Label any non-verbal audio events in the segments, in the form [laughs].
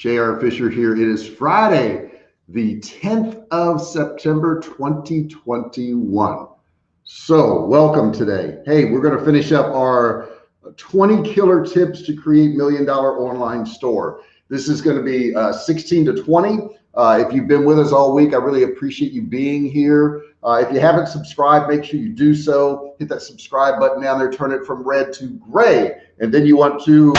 J.R. Fisher here. It is Friday, the 10th of September, 2021. So, welcome today. Hey, we're going to finish up our 20 killer tips to create million dollar online store. This is going to be uh, 16 to 20. Uh, if you've been with us all week, I really appreciate you being here. Uh, if you haven't subscribed, make sure you do so. Hit that subscribe button down there, turn it from red to gray. And then you want to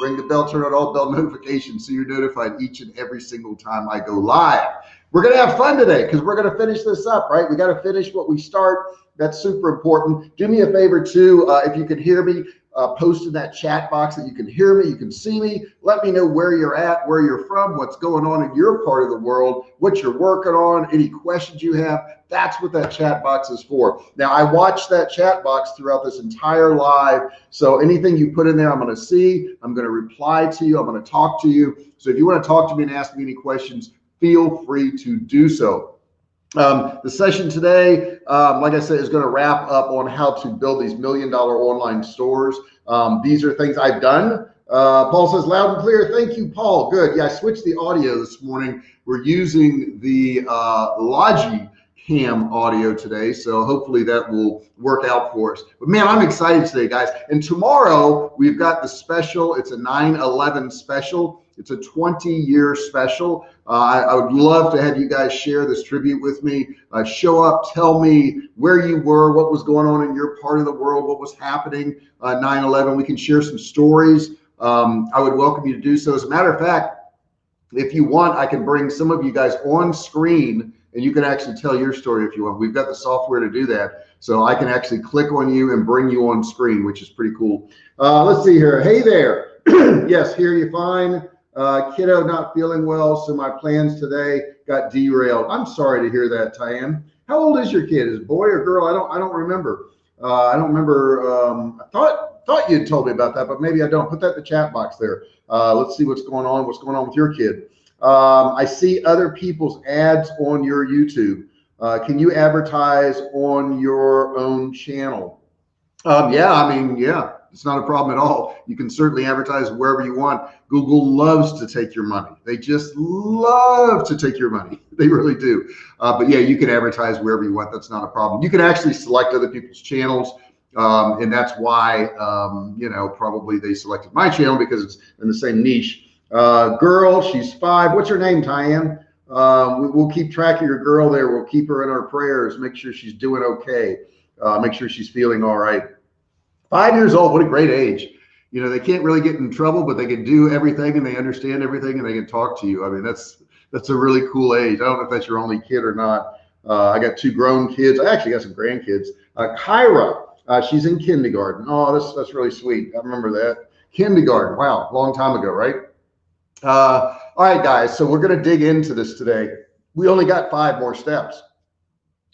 ring the bell, turn on all bell notifications so you're notified each and every single time I go live. We're going to have fun today because we're going to finish this up, right? We got to finish what we start. That's super important. Do me a favor too. Uh, if you can hear me, uh, post in that chat box that you can hear me, you can see me. Let me know where you're at, where you're from, what's going on in your part of the world, what you're working on, any questions you have. That's what that chat box is for. Now, I watch that chat box throughout this entire live. So anything you put in there, I'm going to see. I'm going to reply to you. I'm going to talk to you. So if you want to talk to me and ask me any questions, feel free to do so. Um, the session today, um, like I said, is going to wrap up on how to build these million dollar online stores. Um, these are things I've done. Uh, Paul says loud and clear. Thank you, Paul. Good. Yeah, I switched the audio this morning. We're using the uh, Logi cam audio today. So hopefully that will work out for us. But man, I'm excited today, guys. And tomorrow we've got the special. It's a 9 11 special. It's a 20 year special. Uh, I, I, would love to have you guys share this tribute with me. Uh, show up, tell me where you were, what was going on in your part of the world, what was happening uh, 9 11. We can share some stories. Um, I would welcome you to do so. As a matter of fact, if you want, I can bring some of you guys on screen and you can actually tell your story if you want. We've got the software to do that. So I can actually click on you and bring you on screen, which is pretty cool. Uh, let's see here. Hey there. [clears throat] yes, hear you fine. Uh, kiddo not feeling well, so my plans today got derailed. I'm sorry to hear that, Tyann. How old is your kid? Is boy or girl? I don't I don't remember. Uh, I don't remember. Um, I thought thought you'd told me about that, but maybe I don't. Put that in the chat box there. Uh, let's see what's going on. What's going on with your kid? Um, I see other people's ads on your YouTube. Uh, can you advertise on your own channel? Um, yeah, I mean, yeah, it's not a problem at all. You can certainly advertise wherever you want. Google loves to take your money. They just love to take your money. [laughs] They really do. Uh, but yeah, you can advertise wherever you want. That's not a problem. You can actually select other people's channels. Um, and that's why, um, you know, probably they selected my channel because it's in the same niche. Uh, girl, she's five. What's her name, Tyann? Um, we, will keep track of your girl there. We'll keep her in our prayers. Make sure she's doing okay. Uh, make sure she's feeling all right. Five years old, what a great age. You know, they can't really get in trouble, but they can do everything and they understand everything and they can talk to you. I mean, that's that's a really cool age. I don't know if that's your only kid or not. Uh, I got two grown kids. I actually got some grandkids. Uh, Kyra, uh, she's in kindergarten. Oh, that's that's really sweet. I remember that kindergarten. Wow, long time ago, right? Uh, all right, guys. So we're going to dig into this today. We only got five more steps.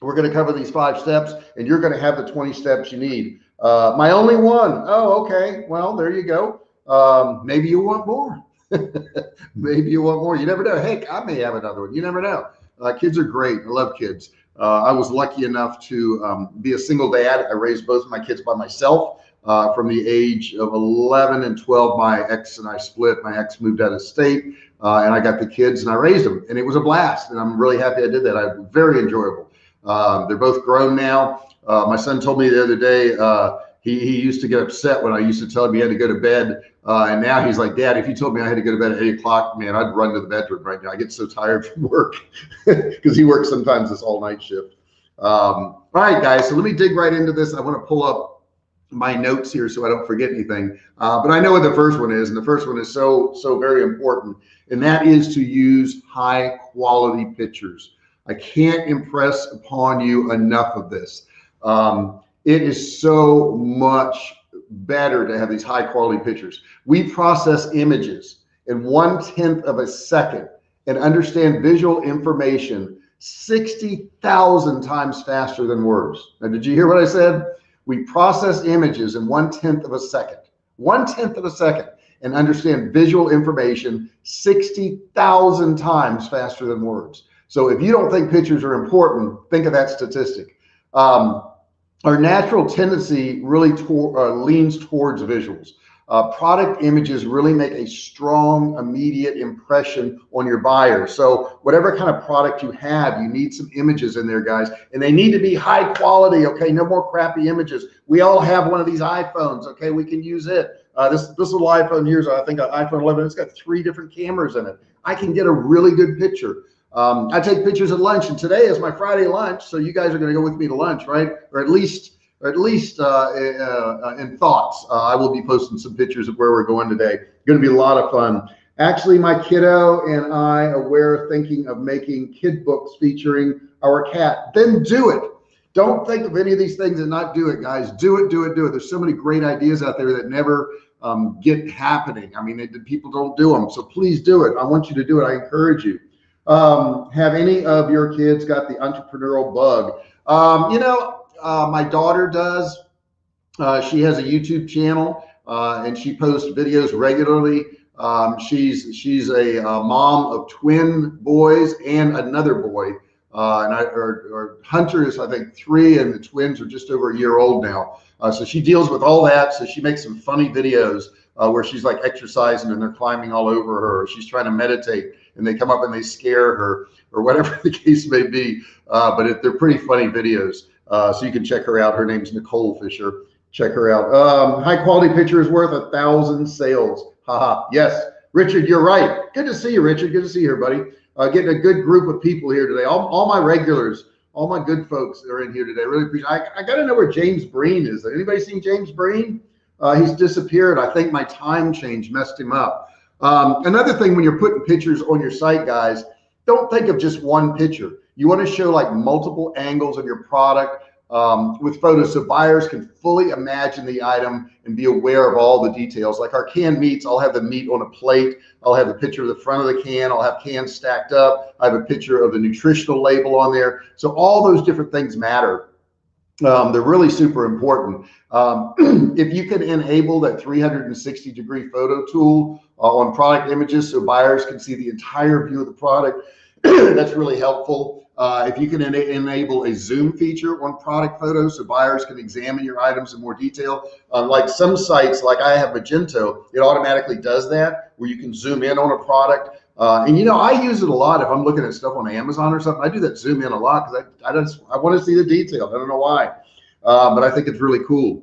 We're going to cover these five steps, and you're going to have the 20 steps you need. Uh, my only one. Oh, okay. Well, there you go. Um, maybe you want more. [laughs] maybe you want more. You never know. Heck, I may have another one. You never know. Uh, kids are great. I love kids. Uh, I was lucky enough to um, be a single dad. I raised both of my kids by myself. Uh, from the age of 11 and 12, my ex and I split. My ex moved out of state, uh, and I got the kids and I raised them, and it was a blast. And I'm really happy I did that. I very enjoyable. Uh, they're both grown now. Uh, my son told me the other day uh, he, he used to get upset when I used to tell him he had to go to bed. Uh, and now he's like, Dad, if you told me I had to go to bed at eight o'clock, man, I'd run to the bedroom right now. I get so tired from work [laughs] because he works sometimes this all night shift. Um, all right, guys. So let me dig right into this. I want to pull up my notes here so I don't forget anything. Uh, but I know what the first one is, and the first one is so so very important, and that is to use high quality pictures. I can't impress upon you enough of this. Um, it is so much better to have these high quality pictures. We process images in one tenth of a second and understand visual information 60,000 times faster than words. Now, did you hear what I said? We process images in one tenth of a second, one tenth of a second, and understand visual information 60,000 times faster than words. So if you don't think pictures are important, think of that statistic. Um, our natural tendency really to, uh, leans towards visuals. uh, product images really make a strong immediate impression on your buyer. So whatever kind of product you have you need some images in there guys. And they need to be high quality okay? No more crappy images. We all have one of these iPhones okay? We can use it. Uh, this this little iPhone here's I think an iPhone 11 it's got three different cameras in it. I can get a really good picture um, I take pictures at lunch and today is my Friday lunch so you guys are going to go with me to lunch right or at least or at least uh, uh, in thoughts. Uh, I will be posting some pictures of where we're going today. Going to be a lot of fun. Actually, my kiddo and I are thinking of making kid books featuring our cat. Then do it. Don't think of any of these things and not do it, guys. Do it, do it, do it. There's so many great ideas out there that never um, get happening. I mean, it, people don't do them. So please do it. I want you to do it. I encourage you. Um, have any of your kids got the entrepreneurial bug? Um, you know, uh, my daughter does. Uh, she has a YouTube channel uh, and she posts videos regularly. Um, she's she's a, a, mom of twin boys and another boy. Uh, and I, or, or, Hunter is, I think, three, and the twins are just over a year old now. Uh, so she deals with all that. So she makes some funny videos uh, where she's like exercising and they're climbing all over her. She's trying to meditate and they come up and they scare her or whatever [laughs] the case may be. but it, they're pretty funny videos. Uh, so you can check her out. Her name's Nicole Fisher. Check her out. Um, high quality picture is worth a thousand sales. Haha. Yes, Richard, you're right. Good to see you, Richard. Good to see you here, buddy. Uh, getting a good group of people here today. All, all my regulars, all my good folks are in here today. Really appreciate. I, I got to know where James Breen is. Anybody seen James Breen? Uh, he's disappeared. I think my time change messed him up. Um, another thing when you're putting pictures on your site, guys, don't think of just one picture. You want to show like multiple angles of your product um, with photos so buyers can fully imagine the item and be aware of all the details. Like our canned meats, I'll have the meat on a plate. I'll have a picture of the front of the can. I'll have cans stacked up. I have a picture of the nutritional label on there. So all those different things matter. Um, they're really super important. Um, [clears throat] if you can enable that 360 degree photo tool uh, on product images so buyers can see the entire view of the product, [clears throat] that's really helpful. Uh, if you can en enable a zoom feature on product photos so buyers can examine your items in more detail, uh, like some sites, like I have Magento, it automatically does that where you can zoom in on a product. Uh, and you know, I use it a lot if I'm looking at stuff on Amazon or something. I do that zoom in a lot because I, I just I want to see the detail. I don't know why, uh, but I think it's really cool.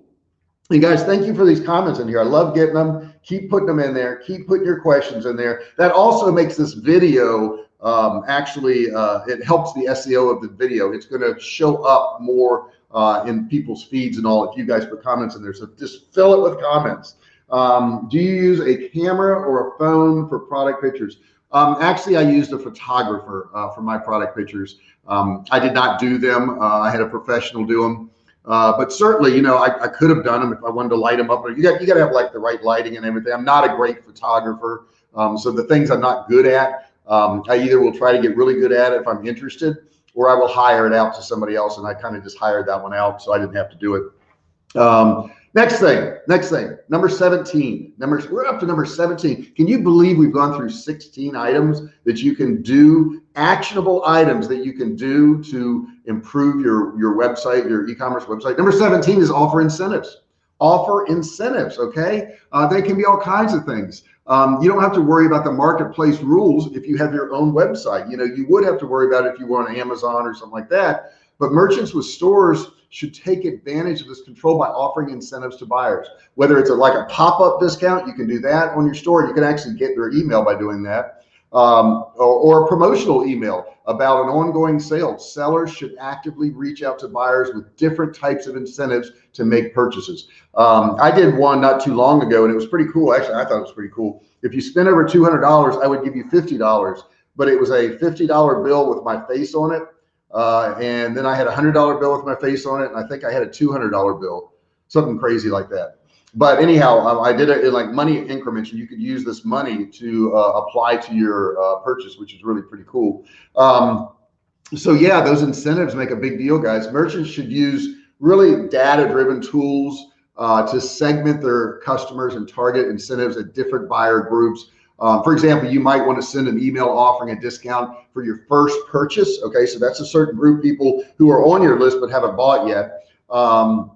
And guys, thank you for these comments in here. I love getting them. Keep putting them in there. Keep putting your questions in there. That also makes this video um, actually uh, it helps the SEO of the video. It's going to show up more uh, in people's feeds and all if you guys put comments in there. So just fill it with comments. Um, do you use a camera or a phone for product pictures? Um, actually, I used a photographer uh, for my product pictures. Um, I did not do them. Uh, I had a professional do them. Uh, but certainly, you know, I, I, could have done them if I wanted to light them up. You got you got to have like the right lighting and everything. I'm not a great photographer, um, so the things I'm not good at, um, I either will try to get really good at it if I'm interested, or I will hire it out to somebody else. And I kind of just hired that one out, so I didn't have to do it. Um, next thing, next thing, number 17. Number we're up to number 17. Can you believe we've gone through 16 items that you can do, actionable items that you can do to improve your your website, your e-commerce website? Number 17 is offer incentives offer incentives. Okay. Uh, they can be all kinds of things. Um, you don't have to worry about the marketplace rules if you have your own website. You know, you would have to worry about if you were on Amazon or something like that. But merchants with stores should take advantage of this control by offering incentives to buyers. Whether it's a, like a pop-up discount, you can do that on your store. You can actually get their email by doing that um, or, or, a promotional email about an ongoing sale. Sellers should actively reach out to buyers with different types of incentives to make purchases. Um, I did one not too long ago and it was pretty cool. Actually, I thought it was pretty cool. If you spend over $200, I would give you $50, but it was a $50 bill with my face on it. Uh, and then I had a hundred dollar bill with my face on it. And I think I had a $200 bill, something crazy like that but anyhow, um, I did it in like money increments, and you could use this money to uh, apply to your uh, purchase, which is really pretty cool. Um, so yeah, those incentives make a big deal, guys. Merchants should use really data-driven tools uh, to segment their customers and target incentives at different buyer groups. Um, for example, you might want to send an email offering a discount for your first purchase. Okay, so that's a certain group people who are on your list but haven't bought yet. Um,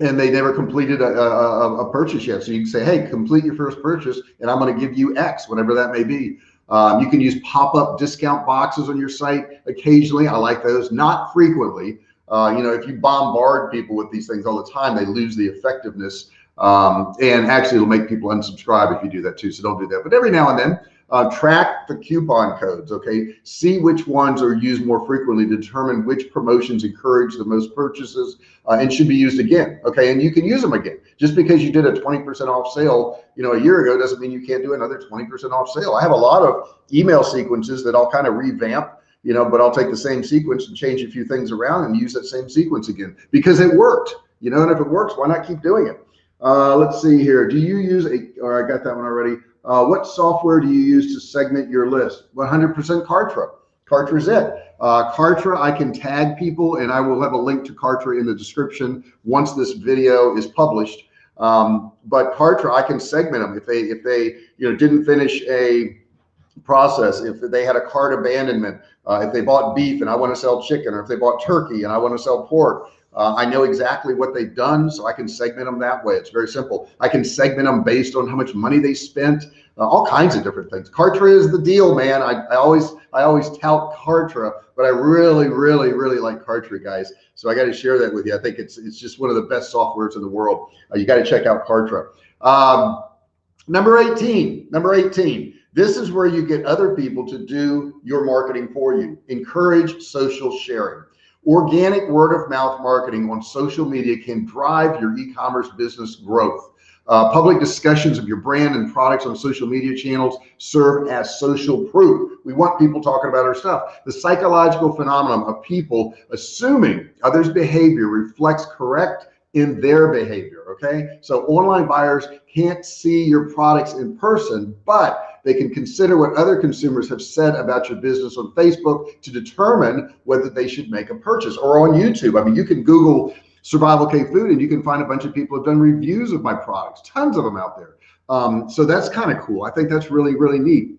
and they never completed a, a, a, purchase yet. So you can say, hey, complete your first purchase and I'm going to give you X, whatever that may be. Um, you can use pop-up discount boxes on your site occasionally. I like those, not frequently. Uh, you know, if you bombard people with these things all the time, they lose the effectiveness. Um, and actually it'll make people unsubscribe if you do that too. So don't do that. But every now and then, uh, track the coupon codes, okay? See which ones are used more frequently, determine which promotions encourage the most purchases uh, and should be used again, okay? And you can use them again. Just because you did a 20% off sale, you know, a year ago doesn't mean you can't do another 20% off sale. I have a lot of email sequences that I'll kind of revamp you know, but I'll take the same sequence and change a few things around and use that same sequence again because it worked, you know, and if it works, why not keep doing it? Uh, let's see here. Do you use a, or I got that one already. Uh, what software do you use to segment your list? 100% Kartra. Kartra is it. Uh, Kartra, I can tag people and I will have a link to Kartra in the description once this video is published. Um, but Kartra, I can segment them if they, if they, you know, didn't finish a process, if they had a cart abandonment, uh, if they bought beef and I want to sell chicken, or if they bought turkey and I want to sell pork, uh, I know exactly what they've done, so I can segment them that way. It's very simple. I can segment them based on how much money they spent, uh, all kinds of different things. Kartra is the deal, man. I, I always I always tout Kartra, but I really, really, really like Kartra, guys. So I got to share that with you. I think it's it's just one of the best softwares in the world. Uh, you got to check out Kartra. Um, number 18, number 18. This is where you get other people to do your marketing for you. Encourage social sharing. Organic word of mouth marketing on social media can drive your e-commerce business growth. Uh, public discussions of your brand and products on social media channels serve as social proof. We want people talking about our stuff. The psychological phenomenon of people assuming others' behavior reflects correct in their behavior. Okay. So online buyers can't see your products in person, but they can consider what other consumers have said about your business on Facebook to determine whether they should make a purchase or on YouTube. I mean, you can Google survival cave food and you can find a bunch of people have done reviews of my products, tons of them out there. Um, so that's kind of cool. I think that's really, really neat.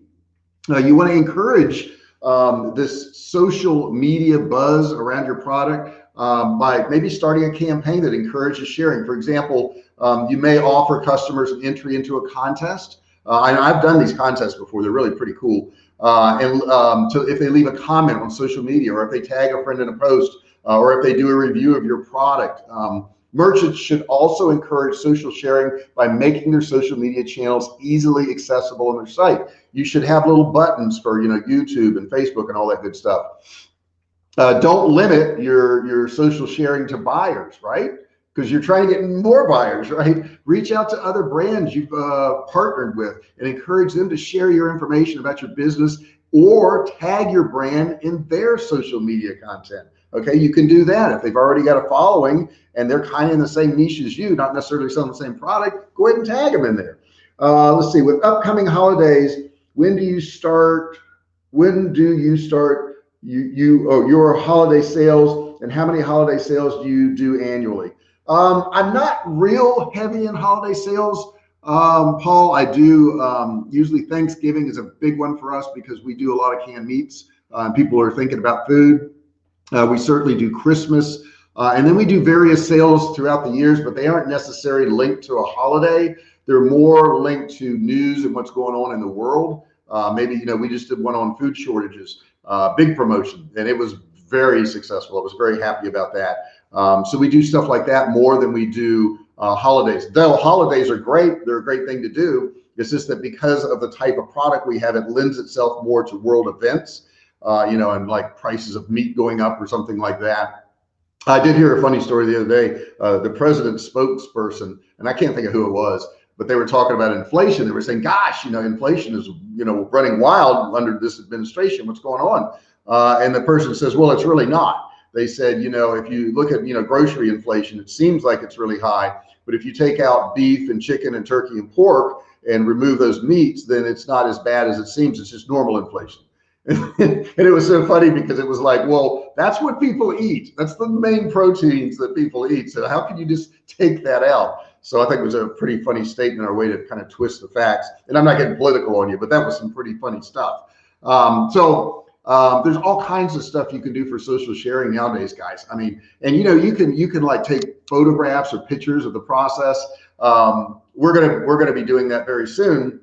Uh, you want to encourage um, this social media buzz around your product um, by maybe starting a campaign that encourages sharing. For example, um, you may offer customers an entry into a contest uh, and I've done these contests before. They're really pretty cool. Uh, and um, if they leave a comment on social media or if they tag a friend in a post uh, or if they do a review of your product, um, merchants should also encourage social sharing by making their social media channels easily accessible on their site. You should have little buttons for, you know, YouTube and Facebook and all that good stuff. Uh, don't limit your, your social sharing to buyers, right? Because you're trying to get more buyers, right? Reach out to other brands you've uh, partnered with and encourage them to share your information about your business or tag your brand in their social media content. Okay, you can do that. If they've already got a following and they're kind of in the same niche as you, not necessarily selling the same product, go ahead and tag them in there. Uh, let's see, with upcoming holidays, when do you start, when do you start you, you oh, your holiday sales and how many holiday sales do you do annually? Um, I'm not real heavy in holiday sales. Um, Paul, I do um, usually Thanksgiving is a big one for us because we do a lot of canned meats uh, and people are thinking about food. Uh, we certainly do Christmas. Uh, and then we do various sales throughout the years, but they aren't necessarily linked to a holiday. They're more linked to news and what's going on in the world. Uh, maybe, you know, we just did one on food shortages, uh, big promotion, and it was very successful. I was very happy about that. Um, so we do stuff like that more than we do uh, holidays. Though holidays are great, they're a great thing to do. It's just that because of the type of product we have, it lends itself more to world events, uh, you know, and like prices of meat going up or something like that. I did hear a funny story the other day. Uh, the president's spokesperson, and I can't think of who it was, but they were talking about inflation. They were saying, gosh, you know, inflation is, you know, running wild under this administration. What's going on? Uh, and the person says, well, it's really not they said, you know, if you look at, you know, grocery inflation, it seems like it's really high, but if you take out beef and chicken and turkey and pork and remove those meats, then it's not as bad as it seems. It's just normal inflation. [laughs] and it was so funny because it was like, well, that's what people eat. That's the main proteins that people eat. So how can you just take that out? So I think it was a pretty funny statement or way to kind of twist the facts. And I'm not getting political on you, but that was some pretty funny stuff. Um, so Um, there's all kinds of stuff you can do for social sharing nowadays, guys. I mean, and you know, you can you can like take photographs or pictures of the process. Um, we're gonna we're gonna be doing that very soon,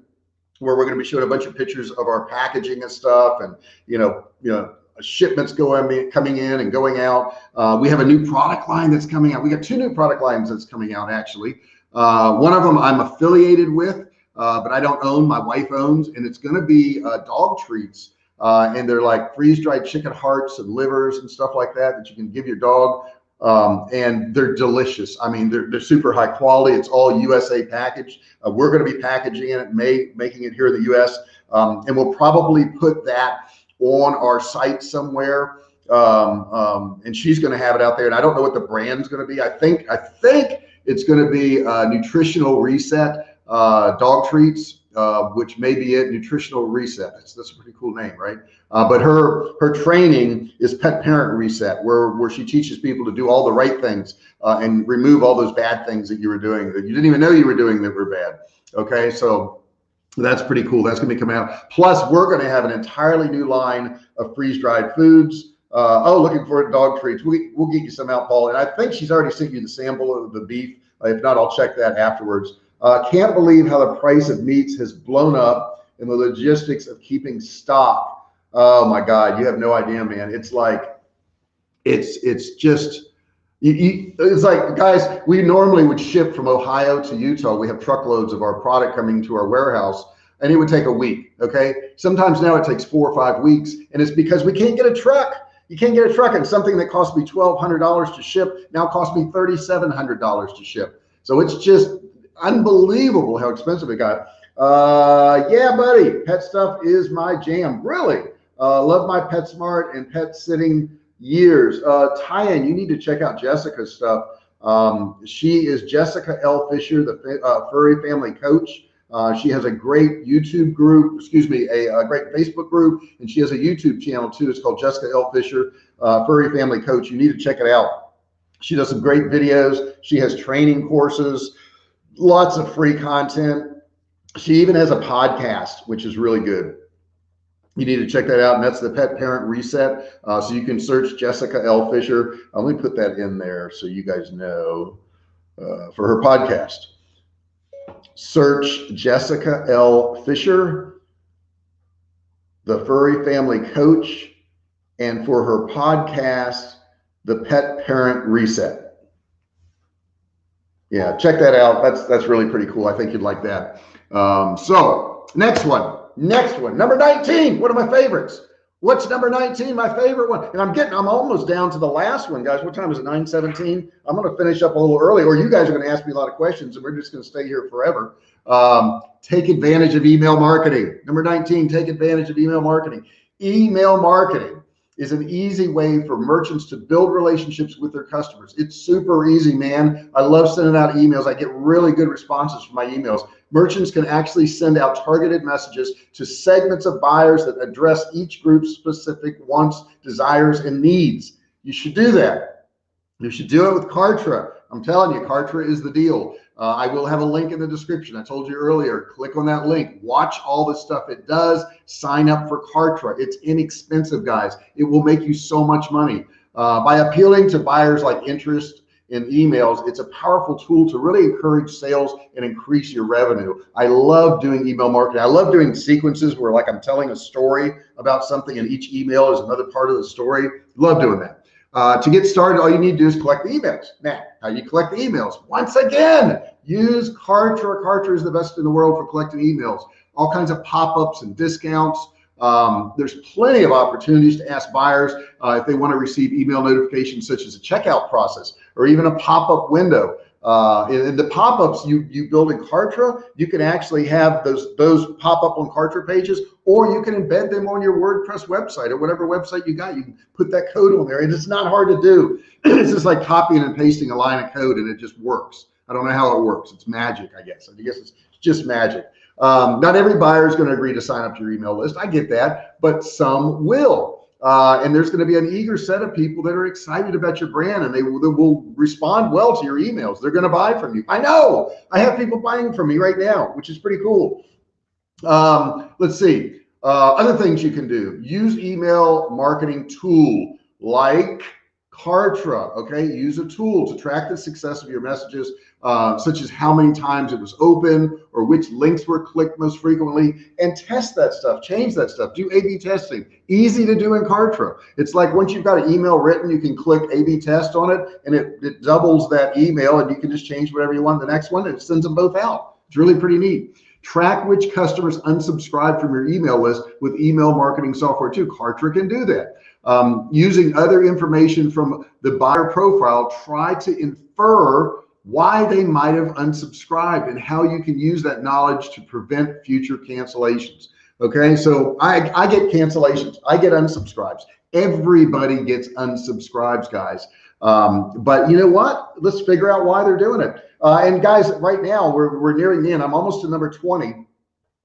where we're gonna be showing a bunch of pictures of our packaging and stuff, and you know, you know, shipments going coming in and going out. Uh, we have a new product line that's coming out. We got two new product lines that's coming out actually. Uh, one of them I'm affiliated with, uh, but I don't own. My wife owns, and it's going to be uh, dog treats. Uh, and they're like freeze dried chicken hearts and livers and stuff like that that you can give your dog. Um, and they're delicious. I mean, they're, they're super high quality. It's all USA packaged. Uh, we're going to be packaging it, may, making it here in the US. Um, and we'll probably put that on our site somewhere. Um, um, and she's going to have it out there. And I don't know what the brand's going to be. I think, I think it's going to be a nutritional reset, uh, dog treats uh, which may be it, Nutritional Reset. That's, that's a pretty cool name, right? Uh, but her her training is Pet Parent Reset, where where she teaches people to do all the right things uh, and remove all those bad things that you were doing that you didn't even know you were doing that were bad. Okay, so that's pretty cool. That's going to be coming out. Plus, we're going to have an entirely new line of freeze dried foods. Uh, oh, looking for dog treats. We, we'll get you some out, Paul. And I think she's already sent you the sample of the beef. if not, I'll check that afterwards. Uh, can't believe how the price of meats has blown up and the logistics of keeping stock. Oh my God, you have no idea, man. It's like, it's it's just, you, you, it's like, guys, we normally would ship from Ohio to Utah. We have truckloads of our product coming to our warehouse and it would take a week. Okay. Sometimes now it takes four or five weeks and it's because we can't get a truck. You can't get a truck and something that cost me $1,200 to ship now cost me $3,700 to ship. So it's just unbelievable how expensive it got. Uh, yeah, buddy, pet stuff is my jam. Really, uh, love my PetSmart and pet sitting years. Uh, Tyan, you need to check out Jessica's stuff. Um, she is Jessica L. Fisher, the uh, furry family coach. Uh, she has a great YouTube group, excuse me, a, a, great Facebook group, and she has a YouTube channel too. It's called Jessica L. Fisher, uh, Furry Family Coach. You need to check it out. She does some great videos. She has training courses lots of free content. She even has a podcast, which is really good. You need to check that out. And that's the Pet Parent Reset. Uh, so you can search Jessica L. Fisher. Uh, let me put that in there so you guys know uh, for her podcast. Search Jessica L. Fisher, the Furry Family Coach, and for her podcast, the Pet Parent Reset yeah, check that out. That's that's really pretty cool. I think you'd like that. Um, so next one, next one, number 19, one of my favorites. What's number 19? My favorite one. And I'm getting, I'm almost down to the last one, guys. What time is it? 917. I'm going to finish up a little early, or you guys are going to ask me a lot of questions and we're just going to stay here forever. Um, take advantage of email marketing. Number 19, take advantage of email marketing. Email marketing is an easy way for merchants to build relationships with their customers. It's super easy, man. I love sending out emails. I get really good responses from my emails. Merchants can actually send out targeted messages to segments of buyers that address each group's specific wants, desires, and needs. You should do that. You should do it with Kartra. I'm telling you, Kartra is the deal. Uh, I will have a link in the description. I told you earlier, click on that link, watch all the stuff it does, sign up for Kartra. It's inexpensive, guys. It will make you so much money. Uh, by appealing to buyers like interest in emails, it's a powerful tool to really encourage sales and increase your revenue. I love doing email marketing. I love doing sequences where like I'm telling a story about something and each email is another part of the story. Love doing that. Uh, to get started, all you need to do is collect the emails. Now, how you collect the emails? Once again, use Kartra. Kartra is the best in the world for collecting emails. All kinds of pop-ups and discounts. Um, there's plenty of opportunities to ask buyers uh, if they want to receive email notifications such as a checkout process or even a pop-up window. Uh, in, the pop-ups you you build in Kartra, you can actually have those those pop up on Kartra pages, or you can embed them on your WordPress website or whatever website you got. You can put that code on there, and it's not hard to do. [clears throat] it's just like copying and pasting a line of code, and it just works. I don't know how it works. It's magic, I guess. I guess it's just magic. Um, not every buyer is going to agree to sign up to your email list. I get that, but some will. Uh, and there's going to be an eager set of people that are excited about your brand and they will, they will respond well to your emails. They're going to buy from you. I know I have people buying from me right now, which is pretty cool. Um, let's see. Uh, other things you can do, use email marketing tool like Kartra, okay? Use a tool to track the success of your messages, uh, such as how many times it was open or which links were clicked most frequently, and test that stuff, change that stuff, do A-B testing. Easy to do in Kartra. It's like once you've got an email written, you can click A-B test on it, and it, it doubles that email, and you can just change whatever you want. The next one, and it sends them both out. It's really pretty neat. Track which customers unsubscribe from your email list with email marketing software too. Kartra can do that. Um, using other information from the buyer profile, try to infer why they might have unsubscribed and how you can use that knowledge to prevent future cancellations. Okay, so I, I get cancellations, I get unsubscribes. Everybody gets unsubscribes, guys. Um, but you know what? Let's figure out why they're doing it. Uh, and guys, right now we're, we're nearing the end. I'm almost to number 20.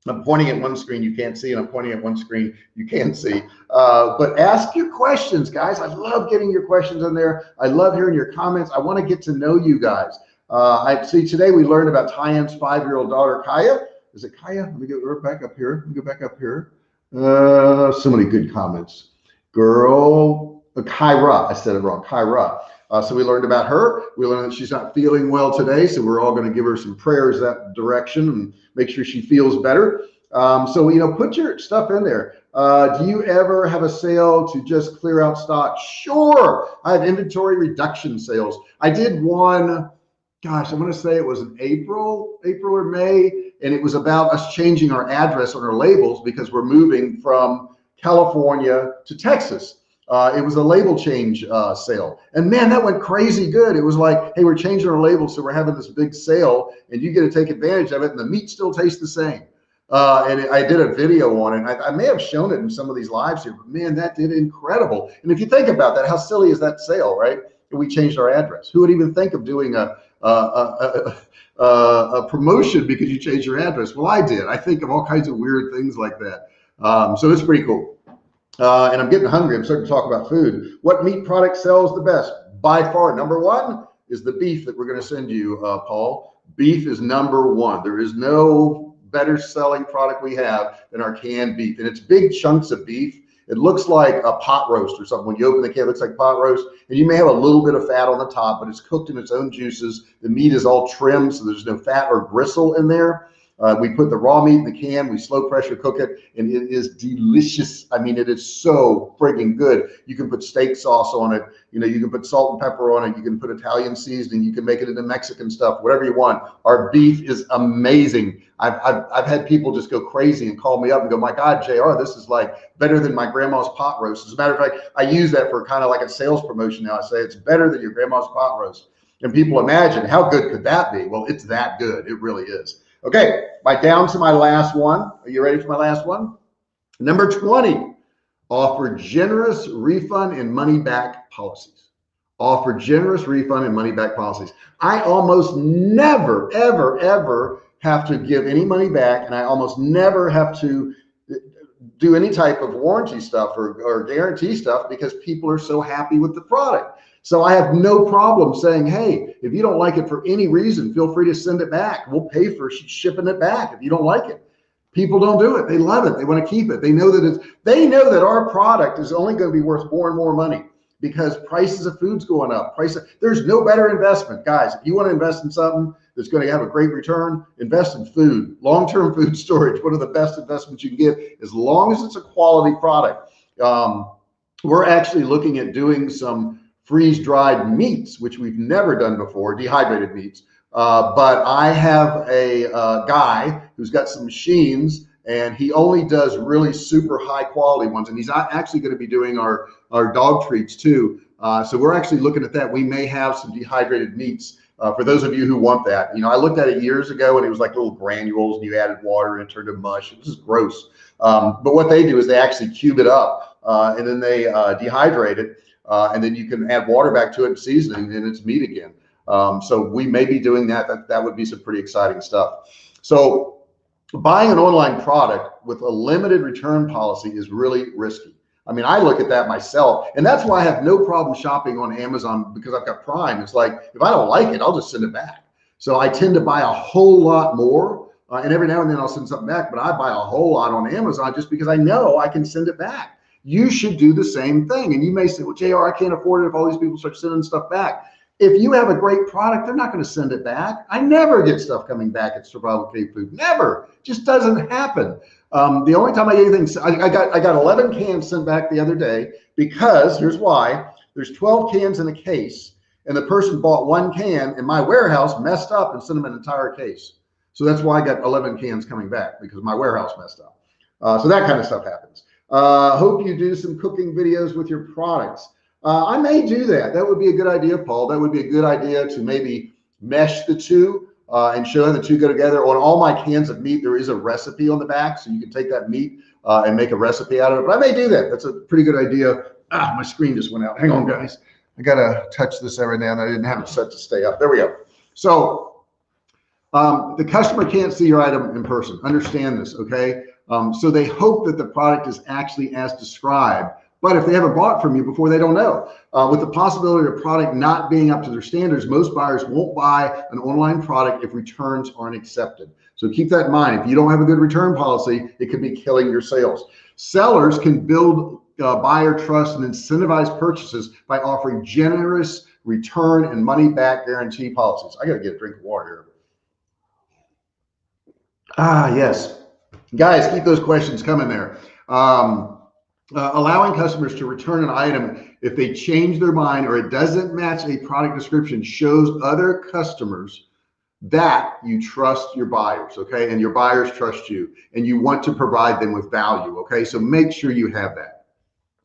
I'm pointing at one screen you can't see, and I'm pointing at one screen you can see. Uh, but ask your questions, guys. I love getting your questions in there. I love hearing your comments. I want to get to know you guys. Uh, I see today we learned about Tyan's five-year-old daughter, Kaya. Is it Kaya? Let me go back up here. Let me go back up here. Uh, so many good comments. Girl, uh, Kyra. I said it wrong. Kyra. Uh, so we learned about her. We learned that she's not feeling well today. So we're all going to give her some prayers that direction and make sure she feels better. Um, so, you know, put your stuff in there. Uh, do you ever have a sale to just clear out stock? Sure. I have inventory reduction sales. I did one, gosh, I'm going to say it was in April, April or May. And it was about us changing our address on our labels because we're moving from California to Texas. Uh, it was a label change uh, sale. And man, that went crazy good. It was like, hey, we're changing our label. So we're having this big sale and you get to take advantage of it. And the meat still tastes the same. Uh, and I did a video on it. I, I, may have shown it in some of these lives here, but man, that did incredible. And if you think about that, how silly is that sale, right? we changed our address. Who would even think of doing a, a, a, a, a promotion because you changed your address? Well, I did. I think of all kinds of weird things like that. Um, so it's pretty cool. Uh, and I'm getting hungry. I'm starting to talk about food. What meat product sells the best? By far, number one is the beef that we're going to send you, uh, Paul. Beef is number one. There is no better selling product we have than our canned beef. And it's big chunks of beef. It looks like a pot roast or something. When you open the can, it looks like pot roast. And you may have a little bit of fat on the top, but it's cooked in its own juices. The meat is all trimmed, so there's no fat or gristle in there. Uh, we put the raw meat in the can, we slow pressure cook it, and it is delicious. I mean, it is so frigging good. You can put steak sauce on it. You know, you can put salt and pepper on it. You can put Italian seasoning. You can make it into Mexican stuff, whatever you want. Our beef is amazing. I've, I've, I've had people just go crazy and call me up and go, my God, JR, this is like better than my grandma's pot roast. As a matter of fact, I use that for kind of like a sales promotion now. I say it's better than your grandma's pot roast. And people imagine how good could that be? Well, it's that good. It really is. Okay, my down to my last one. Are you ready for my last one? Number 20, offer generous refund and money back policies. Offer generous refund and money back policies. I almost never, ever, ever have to give any money back, and I almost never have to do any type of warranty stuff or, or guarantee stuff because people are so happy with the product. So I have no problem saying, hey, if you don't like it for any reason, feel free to send it back. We'll pay for shipping it back if you don't like it. People don't do it. They love it. They want to keep it. They know that it's, they know that our product is only going to be worth more and more money because prices of food's going up. Price of, there's no better investment, guys. If you want to invest in something that's going to have a great return, invest in food. Long-term [laughs] food storage, one of the best investments you can get, as long as it's a quality product. Um, we're actually looking at doing some freeze dried meats, which we've never done before, dehydrated meats. Uh, but I have a uh, guy who's got some machines and he only does really super high quality ones. And he's actually going to be doing our, our dog treats too. Uh, so we're actually looking at that. We may have some dehydrated meats uh, for those of you who want that. You know, I looked at it years ago and it was like little granules and you added water and it turned to mush. It was gross. Um, but what they do is they actually cube it up uh, and then they dehydrate it uh, and then you can add water back to it seasoning and it's meat again. Um, so we may be doing that. that. That would be some pretty exciting stuff. So buying an online product with a limited return policy is really risky. I mean, I look at that myself and that's why I have no problem shopping on Amazon because I've got Prime. It's like, if I don't like it, I'll just send it back. So I tend to buy a whole lot more Uh, and every now and then I'll send something back, but I buy a whole lot on Amazon just because I know I can send it back. You should do the same thing. And you may say, well, JR, I can't afford it if all these people start sending stuff back. If you have a great product, they're not going to send it back. I never get stuff coming back at Survival Cave Food. Never. Just doesn't happen. Um, the only time I get anything, I, I, got I got 11 cans sent back the other day because here's why. There's 12 cans in a case, and the person bought one can, and my warehouse messed up and sent them an entire case. So that's why I got 11 cans coming back because my warehouse messed up. Uh, so that kind of stuff happens. Uh, hope you do some cooking videos with your products. Uh, I may do that. That would be a good idea, Paul. That would be a good idea to maybe mesh the two uh, and show the two go together. On all my cans of meat, there is a recipe on the back, so you can take that meat uh, and make a recipe out of it. But I may do that. That's a pretty good idea. Ah, my screen just went out. Hang on, guys. I gotta touch this every now and. I didn't have it set to stay up. There we go. So um, the customer can't see your item in person. Understand this, okay? Um, so they hope that the product is actually as described but if they haven't bought from you before, they don't know. Uh, with the possibility of product not being up to their standards, most buyers won't buy an online product if returns aren't accepted. So keep that in mind. If you don't have a good return policy, it could be killing your sales. Sellers can build uh, buyer trust and incentivize purchases by offering generous return and money back guarantee policies. I got to get a drink of water here. Ah, yes. Guys, keep those questions coming there. Um, uh, allowing customers to return an item if they change their mind or it doesn't match a product description shows other customers that you trust your buyers okay? And your buyers trust you and you want to provide them with value okay? So make sure you have that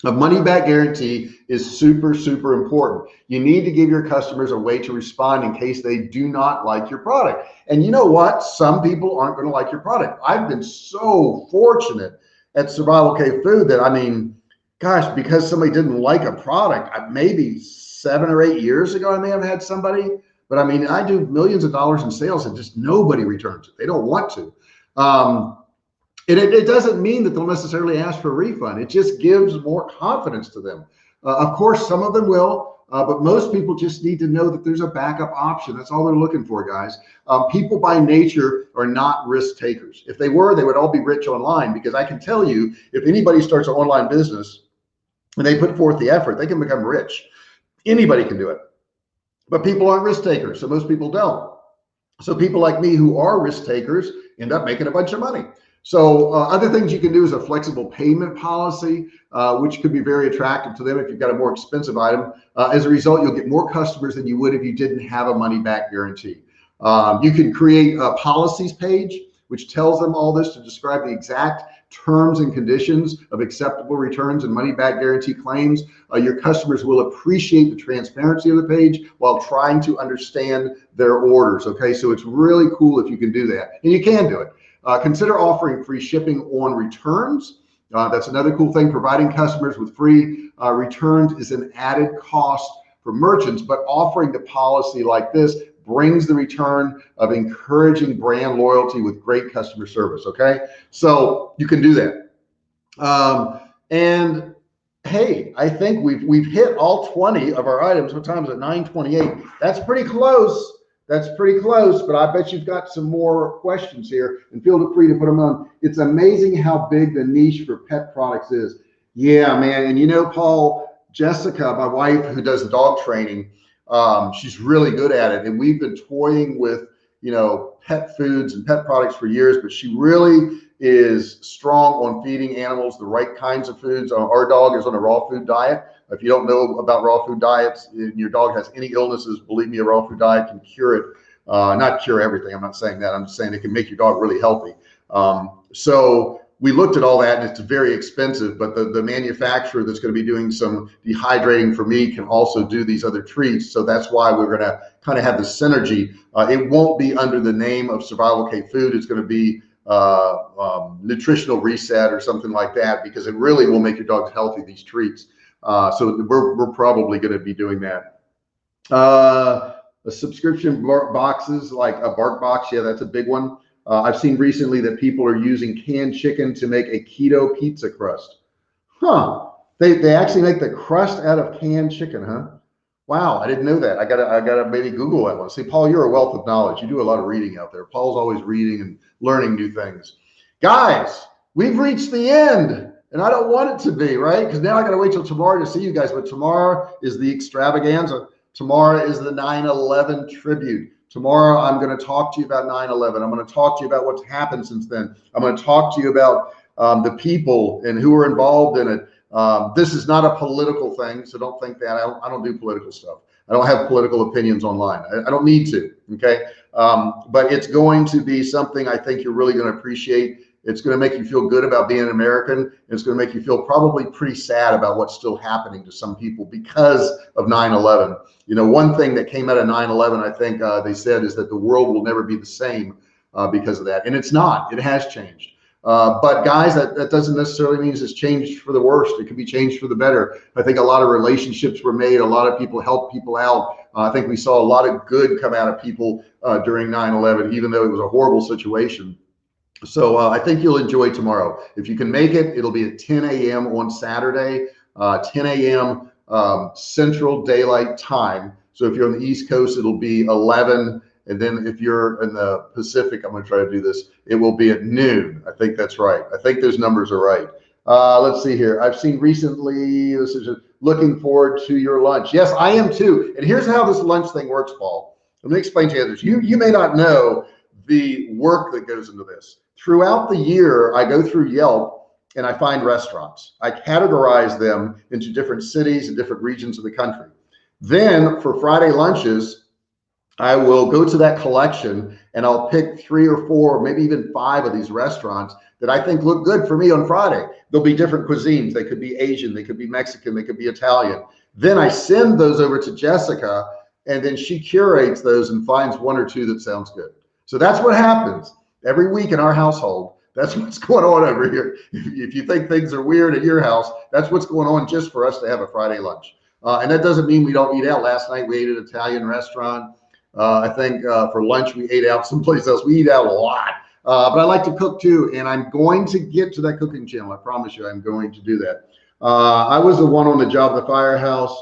a money back guarantee is super super important you need to give your customers a way to respond in case they do not like your product and you know what some people aren't going to like your product i've been so fortunate at Survival Cave Food that I mean, gosh, because somebody didn't like a product, maybe seven or eight years ago, I may have had somebody, but I mean, I do millions of dollars in sales and just nobody returns it. They don't want to. Um, and it, it, doesn't mean that they'll necessarily ask for a refund. It just gives more confidence to them. Uh, of course, some of them will, uh, but most people just need to know that there's a backup option. That's all they're looking for, guys. Um, people by nature are not risk takers. If they were, they would all be rich online because I can tell you, if anybody starts an online business and they put forth the effort, they can become rich. Anybody can do it. But people aren't risk takers, so most people don't. So people like me who are risk takers end up making a bunch of money. So uh, other things you can do is a flexible payment policy, uh, which could be very attractive to them if you've got a more expensive item. Uh, as a result, you'll get more customers than you would if you didn't have a money back guarantee. Um, you can create a policies page, which tells them all this to describe the exact terms and conditions of acceptable returns and money back guarantee claims. Uh, your customers will appreciate the transparency of the page while trying to understand their orders. Okay, so it's really cool if you can do that, and you can do it. Uh, consider offering free shipping on returns. Uh, that's another cool thing. Providing customers with free uh, returns is an added cost for merchants, but offering the policy like this brings the return of encouraging brand loyalty with great customer service. Okay, so you can do that. Um, and hey, I think we've we've hit all 20 of our items. What time is it? 9:28. That's pretty close. That's pretty close, but I bet you've got some more questions here and feel free to put them on. It's amazing how big the niche for pet products is. Yeah, man. And you know, Paul, Jessica, my wife who does dog training, um, she's really good at it. And we've been toying with, you know, pet foods and pet products for years, but she really is strong on feeding animals the right kinds of foods. Our dog is on a raw food diet. If you don't know about raw food diets and your dog has any illnesses, believe me, a raw food diet can cure it. Uh, not cure everything. I'm not saying that. I'm just saying it can make your dog really healthy. Um, so we looked at all that and it's very expensive, but the, the manufacturer that's going to be doing some dehydrating for me can also do these other treats. So that's why we're going to kind of have the synergy. Uh, it won't be under the name of Survival Cave Food. It's going to be uh, um, nutritional reset or something like that because it really will make your dogs healthy, these treats. Uh, so we're, we're probably going to be doing that. Uh, a subscription boxes like a BarkBox. yeah, that's a big one. Uh, I've seen recently that people are using canned chicken to make a keto pizza crust. Huh? They they actually make the crust out of canned chicken, huh? Wow, I didn't know that. I gotta, I gotta maybe Google that one. See, Paul, you're a wealth of knowledge. You do a lot of reading out there. Paul's always reading and learning new things. Guys, we've reached the end, and I don't want it to be right because now I gotta wait till tomorrow to see you guys. But tomorrow is the extravaganza. Tomorrow is the 9/11 tribute. Tomorrow, I'm going to talk to you about 9/11. I'm going to talk to you about what's happened since then. I'm going to talk to you about um, the people and who are involved in it. Um, this is not a political thing, so don't think that. I don't, I don't do political stuff. I don't have political opinions online. I, I don't need to. Okay, um, but it's going to be something I think you're really going to appreciate. It's going to make you feel good about being an American. It's going to make you feel probably pretty sad about what's still happening to some people because of 9/11. You know, one thing that came out of 9/11, I think uh, they said, is that the world will never be the same uh, because of that, and it's not. It has changed. Uh, but guys, that, that doesn't necessarily mean it's changed for the worst. It could be changed for the better. I think a lot of relationships were made. A lot of people helped people out. Uh, I think we saw a lot of good come out of people uh, during 9/11, even though it was a horrible situation. So uh, I think you'll enjoy tomorrow. If you can make it, it'll be at 10 a.m. on Saturday, uh, 10 a.m. Um, Central Daylight Time. So if you're on the East Coast, it'll be 11. And then if you're in the Pacific, I'm going to try to do this. It will be at noon. I think that's right. I think those numbers are right. Uh, let's see here. I've seen recently, this is looking forward to your lunch. Yes, I am too. And here's how this lunch thing works, Paul. Let me explain to you others. You, you may not know the work that goes into this. Throughout the year, I go through Yelp and I find restaurants. I categorize them into different cities and different regions of the country. Then for Friday lunches, I will go to that collection and I'll pick three or four, maybe even five of these restaurants that I think look good for me on Friday. There'll be different cuisines. They could be Asian, they could be Mexican, they could be Italian. Then I send those over to Jessica and then she curates those and finds one or two that sounds good. So that's what happens every week in our household. That's [laughs] what's going on over here. If, you think things are weird at your house, that's what's going on just for us to have a Friday lunch. Uh, and that doesn't mean we don't eat out. Last night we ate at an Italian restaurant. Uh, I think uh, for lunch we ate out [laughs] someplace else. We eat out a lot. Uh, but I like to cook too, and I'm going to get to that cooking channel. I promise you, I'm going to do that. Uh, I was the one on the job at the firehouse,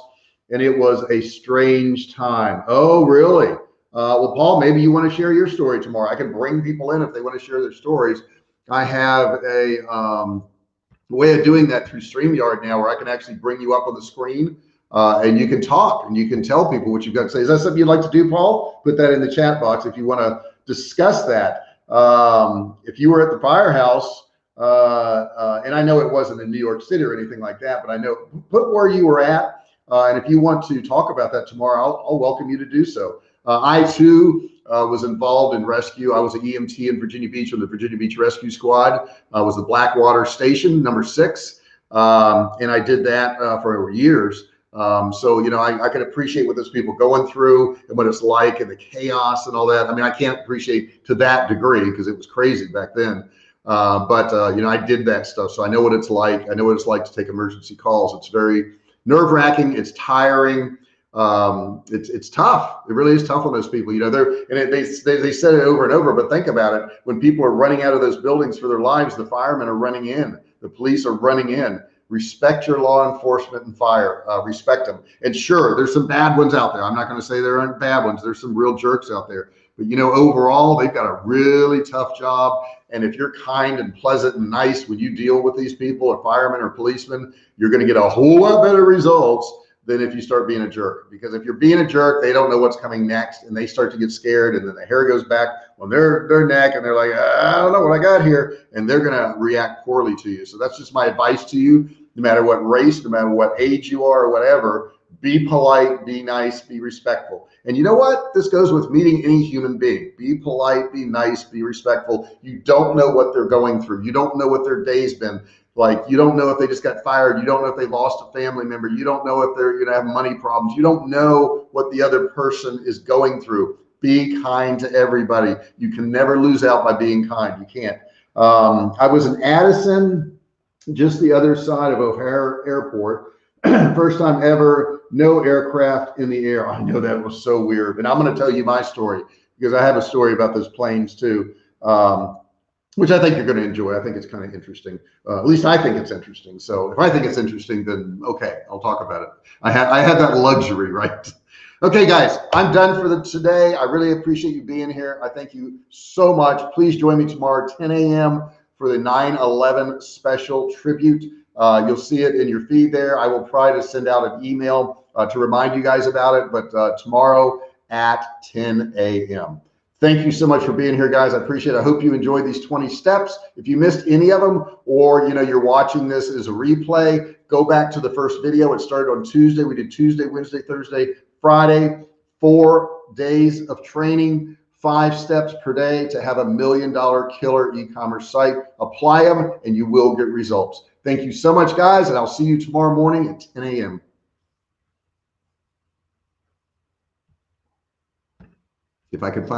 and it was a strange time. Oh, really? Uh, well, Paul, maybe you want to share your story tomorrow. I can bring people in if they want to share their stories. I have a um, way of doing that through StreamYard now where I can actually bring you up on the screen uh, and you can talk and you can tell people what you've got to say. Is that something you'd like to do, Paul? Put that in the chat box if you want to discuss that. Um, if you were at the firehouse, uh, uh, and I know it wasn't in New York City or anything like that, but I know put where you were at. Uh, and if you want to talk about that tomorrow, I'll, I'll welcome you to do so. Uh, I too uh, was involved in rescue. I was an EMT in Virginia Beach on the Virginia Beach Rescue Squad. I was the Blackwater Station number six, um, and I did that for years. Um, so you know, I, I, can appreciate what those people going through and what it's like and the chaos and all that. I mean, I can't appreciate to that degree because it was crazy back then. Uh, but uh, you know, I did that stuff, so I know what it's like. I know what it's like to take emergency calls. It's very nerve wracking. It's tiring um, it's it's tough. It really is tough on those people. You know, they're and it, they, they they said it over and over. But think about it: when people are running out of those buildings for their lives, the firemen are running in, the police are running in. Respect your law enforcement and fire. Uh, respect them. And sure, there's some bad ones out there. I'm not going to say there aren't bad ones. There's some real jerks out there. But you know, overall, they've got a really tough job. And if you're kind and pleasant and nice when you deal with these people, or firemen or policemen, you're going to get a whole lot better results than if you start being a jerk. Because if you're being a jerk, they don't know what's coming next and they start to get scared and then the hair goes back on their, their neck and they're like, I don't know what I got here. And they're going to react poorly to you. So that's just my advice to you. No matter what race, no matter what age you are or whatever, be polite, be nice, be respectful. And you know what? This goes with meeting any human being. Be polite, be nice, be respectful. You don't know what they're going through. You don't know what their day's been. Like you don't know if they just got fired. You don't know if they lost a family member. You don't know if they're going to have money problems. You don't know what the other person is going through. Be kind to everybody. You can never lose out by being kind. You can't. Um, I was in Addison, just the other side of O'Hare Airport. [clears throat] First time ever, no aircraft in the air. I know that was so weird. And I'm going to tell you my story because I have a story about those planes too. Um, which I think you're going to enjoy. I think it's kind of interesting. Uh, at least I think it's interesting. So if I think it's interesting, then okay, I'll talk about it. I had I had that luxury, right? [laughs] Okay, guys, I'm done for the today. I really appreciate you being here. I thank you so much. Please join me tomorrow, 10 a.m. for the 9/11 special tribute. Uh, you'll see it in your feed there. I will try to send out an email uh, to remind you guys about it, but uh, tomorrow at 10 a.m. Thank you so much for being here, guys. I appreciate it. I hope you enjoyed these 20 steps. If you missed any of them, or you know you're watching this as a replay, go back to the first video. It started on Tuesday. We did Tuesday, Wednesday, Thursday, Friday, four days of training, five steps per day to have a million dollar killer e-commerce site. Apply them and you will get results. Thank you so much, guys, and I'll see you tomorrow morning at 10 a.m. If I could find